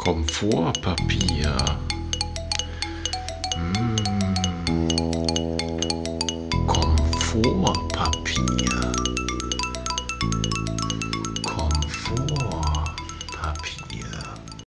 Komfortpapier. Hm. Komfortpapier.